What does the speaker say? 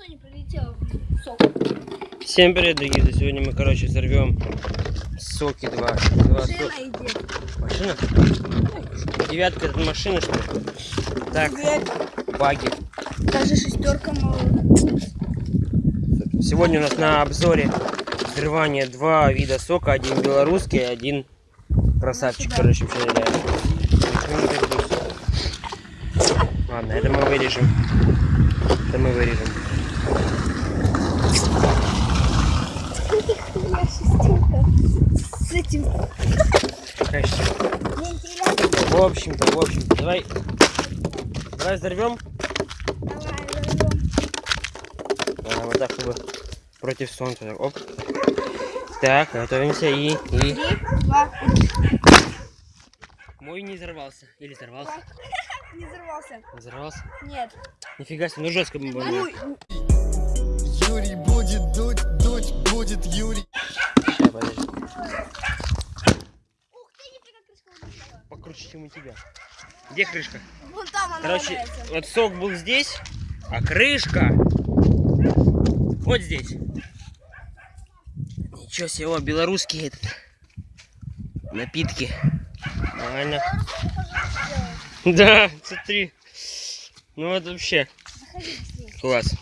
Соня прилетела в сок. Всем привет, дорогие друзья. Сегодня мы, короче, взорвем соки два. два со- Жена идет. Машина? Девятка это машина, что ли? Так, баги. Даже шестерка мало. Сегодня у нас на обзоре взрывание два вида сока. Один белорусский, один красавчик, короче. Ну, так будет. Ладно, это мы вырежем. Это мы вырежем. Шестерка. С этим. Конечно. вентилятором. В общем-то, в общем-то, давай. Давай взорвем. Давай, взорвем. А, вот так, чтобы против солнца. Оп. Так, готовимся и, и... Три, два, Мой не взорвался. Или взорвался? не взорвался. Не взорвался? Нет. Нифига себе, ну жестко мы Юрий будет дуть, дуть будет Юрий. Покруче, чем у тебя. Где крышка? Вон там она Короче, валяется. вот сок был здесь, а крышка вот здесь. Ничего себе, о, белорусские этот, напитки. Нормально. Да, смотри. Ну вот вообще. Класс.